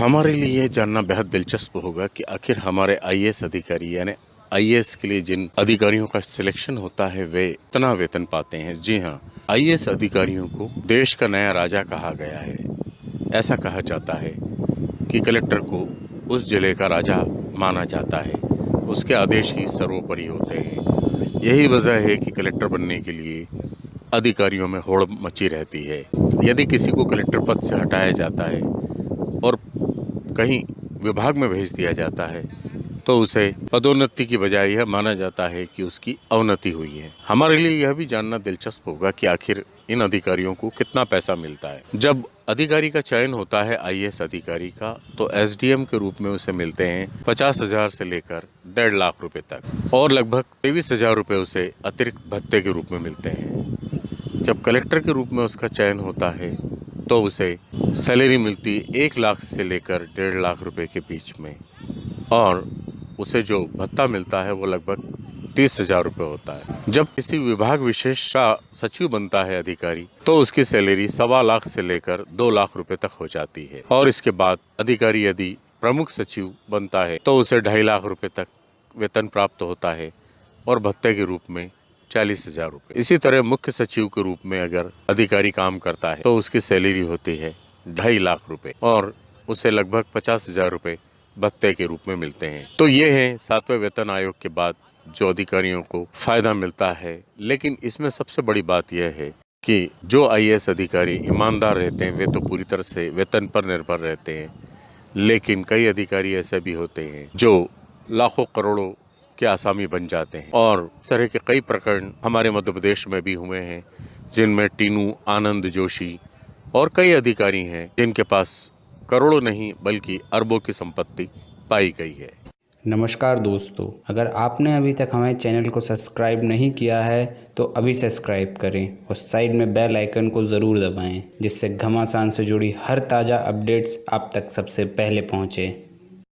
हमारे लिए ये जानना बेहद दिलचस्प होगा कि आखिर हमारे आईएएस अधिकारी, यानी आईएएस के लिए जिन अधिकारियों का सिलेक्शन होता है, वे इतना वेतन पाते हैं। जी हाँ आईएएस अधिकारियों को देश का नया राजा कहा गया है। ऐसा कहा जाता है कि कलेक्टर को उस ज़िले का राजा माना जाता है। उसके आदेश ही सर्वोपरि होते हैं। यही वजह है कि कलेक्टर बनने के लिए अधिकारियों में होड़ मची रहती है। यदि किसी को कलेक्टर पद से हटाया जाता है और कहीं विभाग में भेज दिया जाता है तो उसे पदोन्नति की बजाय यह माना जाता है कि उसकी अवनति हुई है। हमारे लिए यह भी जानना दिलचस्प होगा कि आखिर इन अधिकारियों को कितना पैसा मिलता है। जब अधिकारी का चयन होता है आईएएस अधिकारी का तो एसडीएम के रूप में उसे मिलते हैं पचास हज़ार से लेकर डेढ़ लाख रुपए तक, और लगभग तेईस हज़ार रुपये उसे अतिरिक्त भत्ते के रूप में मिलते हैं। जब कलेक्टर के रूप में उसका चयन होता है तो उसे सैलरी मिलती एक लाख से लेकर डेढ़ लाख रुपए के बीच में। और उसे जो भत्ता मिलता है वो लगभग तीस हज़ार रुपये होता है। जब किसी विभाग विशेष का सचिव बनता है अधिकारी तो उसकी सैलरी सवा लाख से लेकर दो लाख रुपए तक हो जाती है। और इसके बाद अधिकारी यदि प्रमुख सचिव बनता है तो उसे ढाई लाख रुपए तक वेतन प्राप्त होता है और भत्ते के रूप में चालीस हज़ार रूपए। इसी तरह मुख्य सचिव के रूप में अगर अधिकारी काम करता है तो उसकी सैलरी होती है ढाई लाख रुपए और उसे लगभग पचास हज़ार रूपए भत्ते के रूप में मिलते हैं। तो ये है सातवें वेतन आयोग के बाद जो अधिकारियों को फ़ायदा मिलता है। लेकिन इसमें सबसे बड़ी बात यह है कि जो आईएएस अधिकारी ईमानदार रहते हैं, वे तो पूरी तरह से वेतन पर निर्भर रहते हैं। लेकिन कई अधिकारी ऐसे भी होते हैं जो लाखों करोड़ों के आसामी बन जाते हैं। और इस तरह के कई प्रकरण हमारे मध्य प्रदेश में भी हुए हैं, जिनमें टीनू, आनंद जोशी और कई अधिकारी हैं, जिनके पास करोड़ों नहीं, बल्कि अरबों की संपत्ति पाई गई है। नमस्कार दोस्तों, अगर आपने अभी तक हमारे चैनल को सब्सक्राइब नहीं किया है तो अभी सब्सक्राइब करें और साइड में बेल आइकन को ज़रूर दबाएँ, जिससे घमासान से जुड़ी हर ताज़ा अपडेट्स आप तक सबसे पहले पहुँचें।